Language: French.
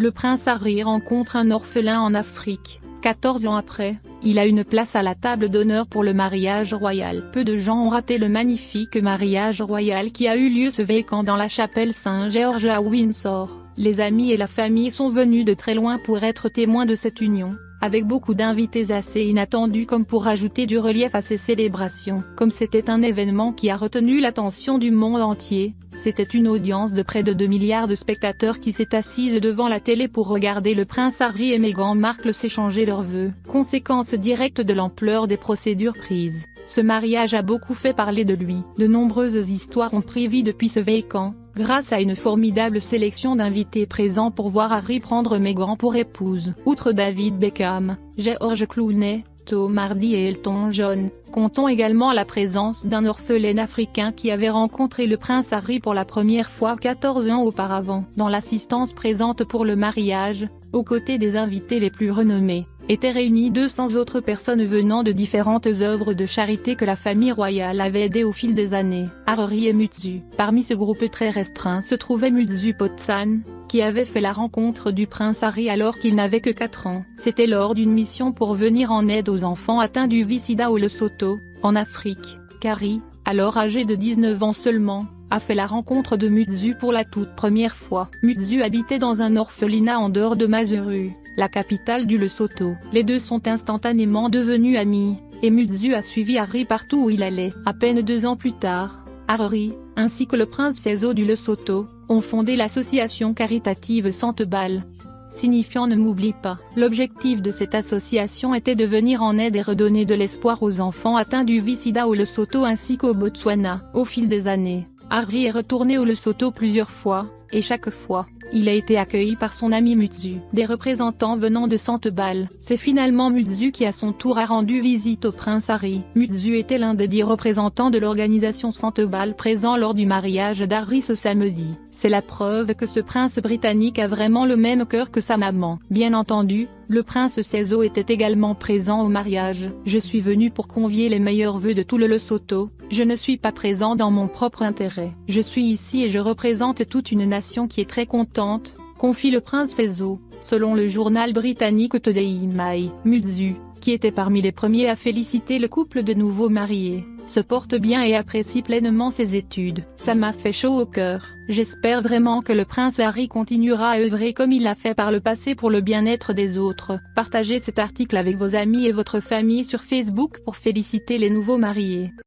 le prince Harry rencontre un orphelin en Afrique. 14 ans après, il a une place à la table d'honneur pour le mariage royal. Peu de gens ont raté le magnifique mariage royal qui a eu lieu ce week-end dans la chapelle Saint-Georges à Windsor. Les amis et la famille sont venus de très loin pour être témoins de cette union, avec beaucoup d'invités assez inattendus comme pour ajouter du relief à ces célébrations. Comme c'était un événement qui a retenu l'attention du monde entier, c'était une audience de près de 2 milliards de spectateurs qui s'est assise devant la télé pour regarder le prince Harry et Meghan Markle s'échanger leurs vœux. Conséquence directe de l'ampleur des procédures prises, ce mariage a beaucoup fait parler de lui. De nombreuses histoires ont pris vie depuis ce vécan, grâce à une formidable sélection d'invités présents pour voir Harry prendre Meghan pour épouse. Outre David Beckham, George Clooney, Tom Hardy et Elton John, comptons également la présence d'un orphelin africain qui avait rencontré le prince Harry pour la première fois 14 ans auparavant. Dans l'assistance présente pour le mariage, aux côtés des invités les plus renommés, étaient réunis 200 autres personnes venant de différentes œuvres de charité que la famille royale avait aidées au fil des années. Harry et Mutsu. Parmi ce groupe très restreint se trouvait Mutsu Potsan, qui avait fait la rencontre du prince Harry alors qu'il n'avait que 4 ans. C'était lors d'une mission pour venir en aide aux enfants atteints du Visida ou le Soto, en Afrique, qu'Harry, alors âgé de 19 ans seulement, a fait la rencontre de Mutsu pour la toute première fois. Mutsu habitait dans un orphelinat en dehors de Mazuru, la capitale du Lesotho. Les deux sont instantanément devenus amis, et Mutsu a suivi Harry partout où il allait. À peine deux ans plus tard, Harry, ainsi que le prince Sezo du Lesotho, ont fondé l'association caritative Santebal, signifiant ne m'oublie pas. L'objectif de cette association était de venir en aide et redonner de l'espoir aux enfants atteints du Visida au Lesotho ainsi qu'au Botswana. Au fil des années, Harry est retourné au Lesotho plusieurs fois, et chaque fois, il a été accueilli par son ami Mutsu. Des représentants venant de Santebal. C'est finalement Mutsu qui à son tour a rendu visite au prince Harry. Mutsu était l'un des dix représentants de l'organisation Santebal présent lors du mariage d'Harry ce samedi. C'est la preuve que ce prince britannique a vraiment le même cœur que sa maman. Bien entendu, le prince Sezo était également présent au mariage. Je suis venu pour convier les meilleurs vœux de tout le Lesotho, je ne suis pas présent dans mon propre intérêt. Je suis ici et je représente toute une nation qui est très contente, confie le prince Sezo, selon le journal britannique Today Mai. Mutsu, qui était parmi les premiers à féliciter le couple de nouveaux mariés, se porte bien et apprécie pleinement ses études. Ça m'a fait chaud au cœur. J'espère vraiment que le prince Harry continuera à œuvrer comme il l'a fait par le passé pour le bien-être des autres. Partagez cet article avec vos amis et votre famille sur Facebook pour féliciter les nouveaux mariés.